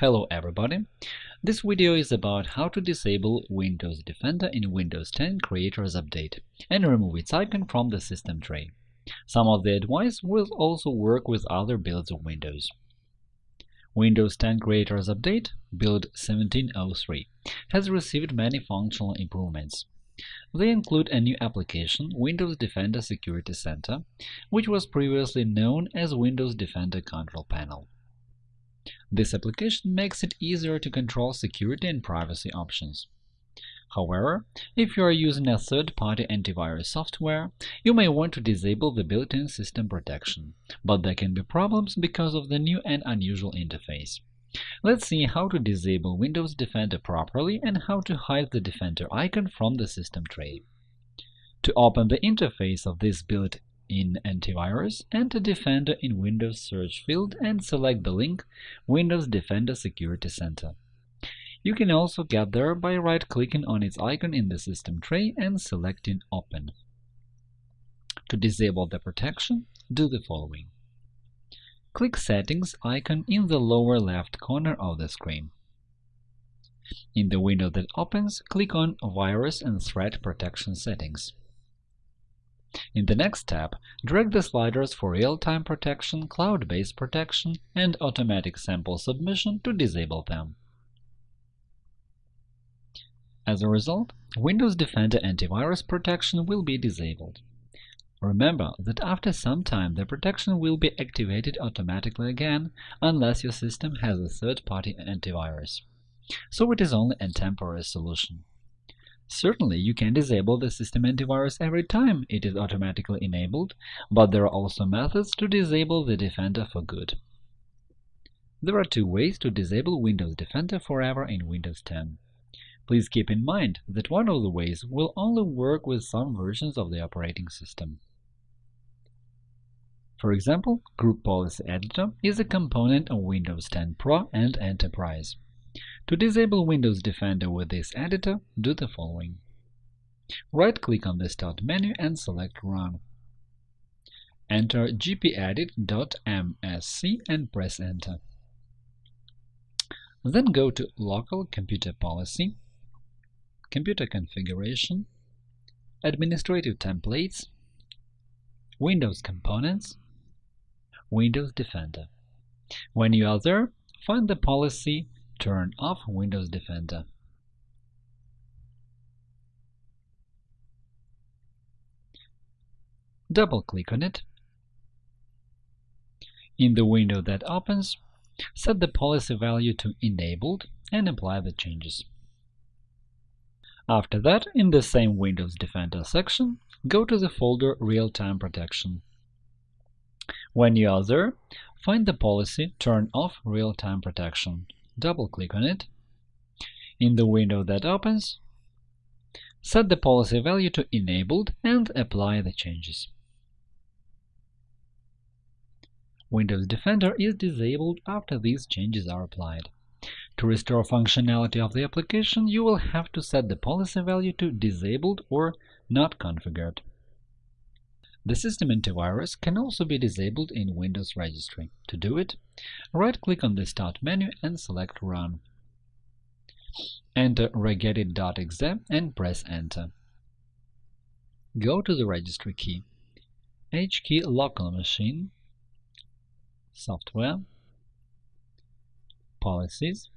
Hello everybody! This video is about how to disable Windows Defender in Windows 10 Creators Update and remove its icon from the system tray. Some of the advice will also work with other builds of Windows. Windows 10 Creators Update, build 1703, has received many functional improvements. They include a new application, Windows Defender Security Center, which was previously known as Windows Defender Control Panel. This application makes it easier to control security and privacy options. However, if you are using a third-party antivirus software, you may want to disable the built-in system protection, but there can be problems because of the new and unusual interface. Let's see how to disable Windows Defender properly and how to hide the Defender icon from the system tray. To open the interface of this built in Antivirus, enter Defender in Windows search field and select the link Windows Defender Security Center. You can also get there by right-clicking on its icon in the system tray and selecting Open. To disable the protection, do the following. Click Settings icon in the lower left corner of the screen. In the window that opens, click on Virus and Threat Protection Settings. In the next tab, drag the sliders for real-time protection, cloud-based protection, and automatic sample submission to disable them. As a result, Windows Defender antivirus protection will be disabled. Remember that after some time the protection will be activated automatically again unless your system has a third-party antivirus. So it is only a temporary solution. Certainly, you can disable the system antivirus every time it is automatically enabled, but there are also methods to disable the Defender for good. There are two ways to disable Windows Defender forever in Windows 10. Please keep in mind that one of the ways will only work with some versions of the operating system. For example, Group Policy Editor is a component of Windows 10 Pro and Enterprise. To disable Windows Defender with this editor, do the following. Right-click on the Start menu and select Run. Enter gpedit.msc and press Enter. Then go to Local Computer Policy, Computer Configuration, Administrative Templates, Windows Components, Windows Defender. When you are there, find the policy Turn off Windows Defender. Double-click on it. In the window that opens, set the policy value to Enabled and apply the changes. After that, in the same Windows Defender section, go to the folder Real-Time Protection. When you are there, find the policy Turn off Real-Time Protection double-click on it. In the window that opens, set the policy value to Enabled and apply the changes. Windows Defender is disabled after these changes are applied. To restore functionality of the application, you will have to set the policy value to Disabled or Not configured. The system antivirus can also be disabled in Windows Registry. To do it, right-click on the Start menu and select Run. Enter regedit.exe and press Enter. Go to the registry key, HKey local machine, Software, Policies,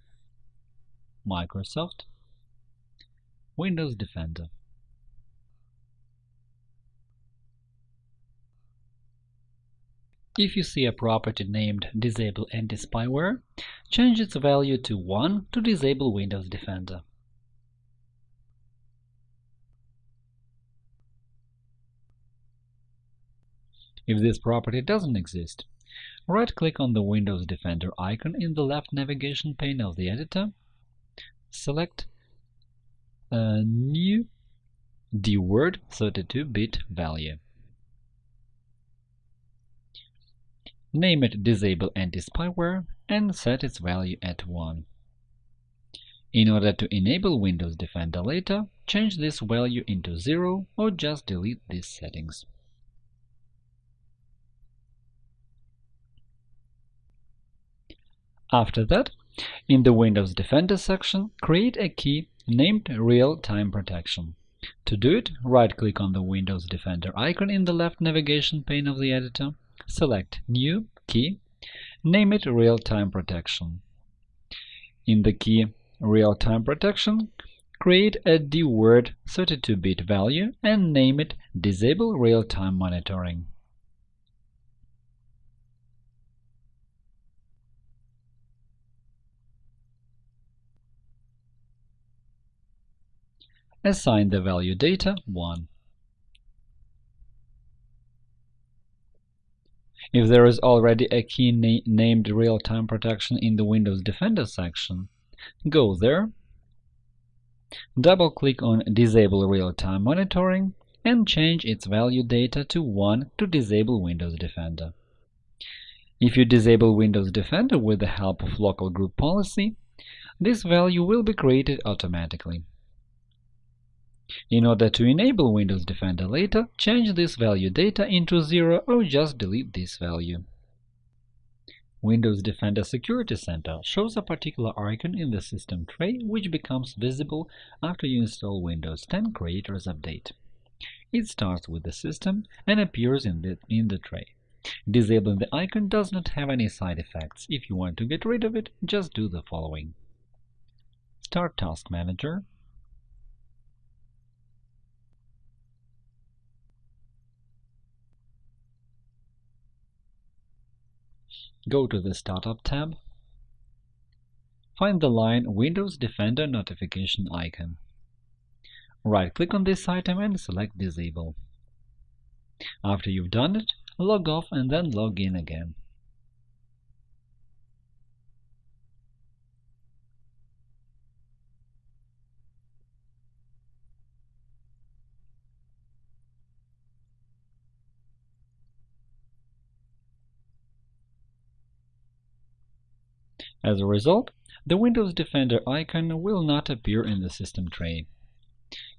Microsoft, Windows Defender. If you see a property named Disable Anti-Spyware, change its value to 1 to disable Windows Defender. If this property doesn't exist, right-click on the Windows Defender icon in the left navigation pane of the editor, select a new dword 32-bit value. Name it Disable Anti-Spyware and set its value at 1. In order to enable Windows Defender later, change this value into 0 or just delete these settings. After that, In the Windows Defender section, create a key named Real-Time Protection. To do it, right-click on the Windows Defender icon in the left navigation pane of the editor, select New Key, name it Real-Time Protection. In the key Real-Time Protection, create a dword 32-bit value and name it Disable Real-Time Monitoring. Assign the value data 1. If there is already a key na named Real-Time Protection in the Windows Defender section, go there, double-click on Disable Real-Time Monitoring and change its value data to 1 to disable Windows Defender. If you disable Windows Defender with the help of local group policy, this value will be created automatically. In order to enable Windows Defender later, change this value data into 0 or just delete this value. Windows Defender Security Center shows a particular icon in the system tray which becomes visible after you install Windows 10 Creators Update. It starts with the system and appears in the, in the tray. Disabling the icon does not have any side effects. If you want to get rid of it, just do the following. Start Task Manager Go to the Startup tab. Find the line Windows Defender notification icon. Right-click on this item and select Disable. After you've done it, log off and then log in again. As a result, the Windows Defender icon will not appear in the system tray.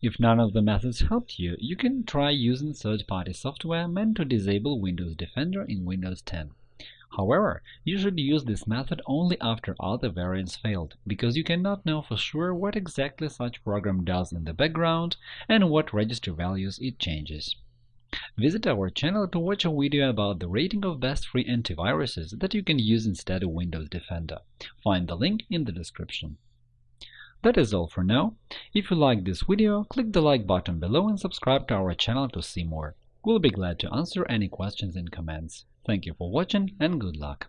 If none of the methods helped you, you can try using third-party software meant to disable Windows Defender in Windows 10. However, you should use this method only after other variants failed, because you cannot know for sure what exactly such program does in the background and what register values it changes. Visit our channel to watch a video about the rating of best free antiviruses that you can use instead of Windows Defender. Find the link in the description. That is all for now. If you liked this video, click the like button below and subscribe to our channel to see more. We'll be glad to answer any questions in comments. Thank you for watching and good luck!